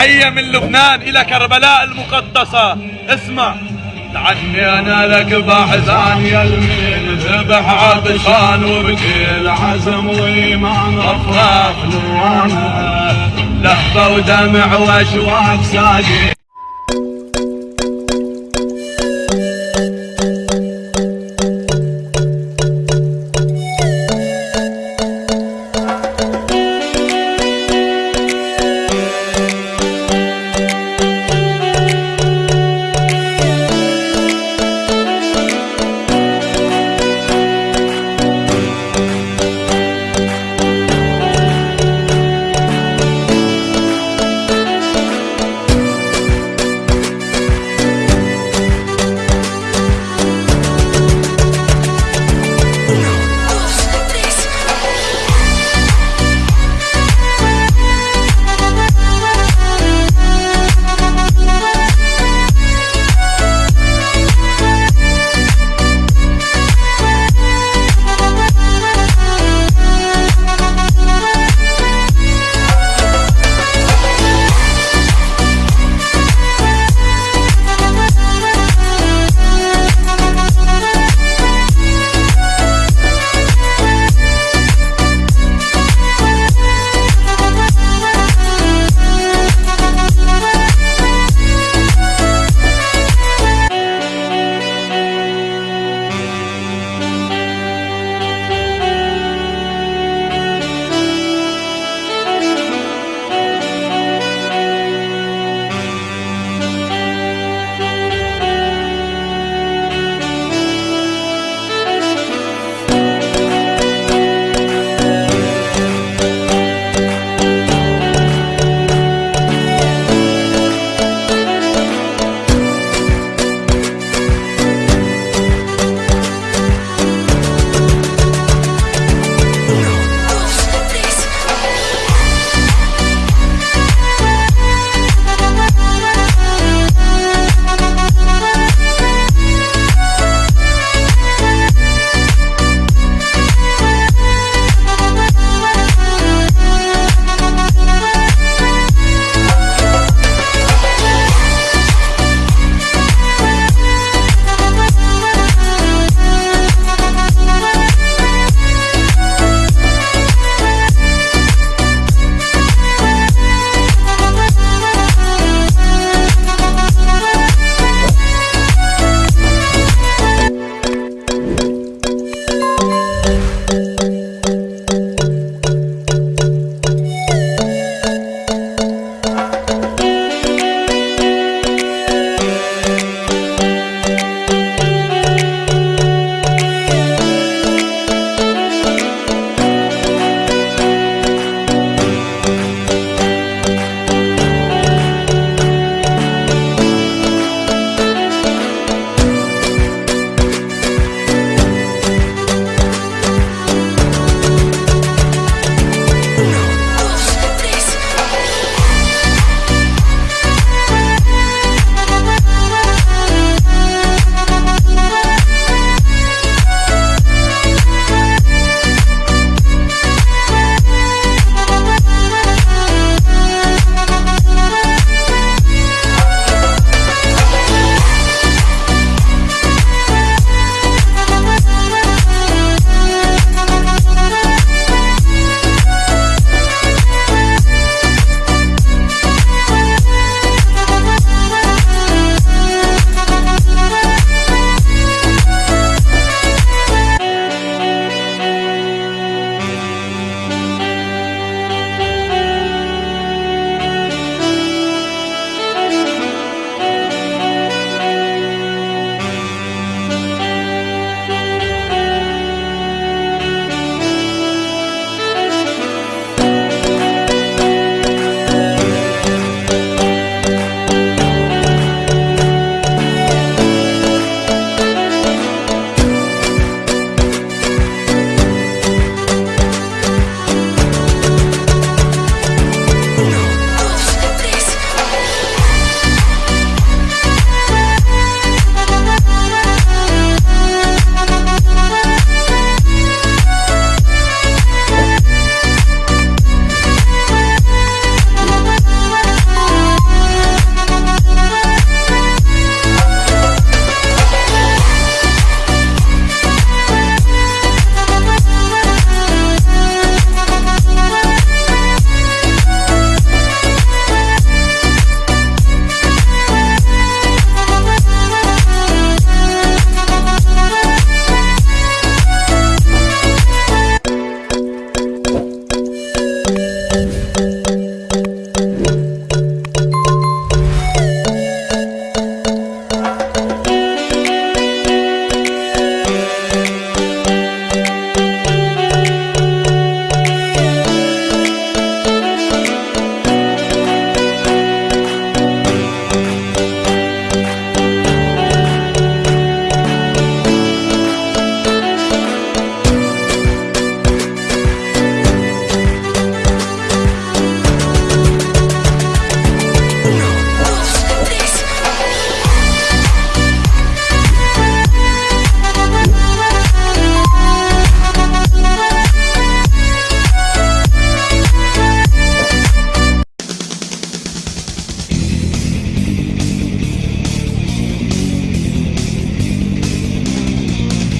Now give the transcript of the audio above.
تحية من لبنان إلى كربلاء المقدسة. اسمع. تعني أنا لك بحزان يا المين ذبح عطشان وبكل عزم وإيمان رفرف لوانا لهفة ودمع وأشواق ساقي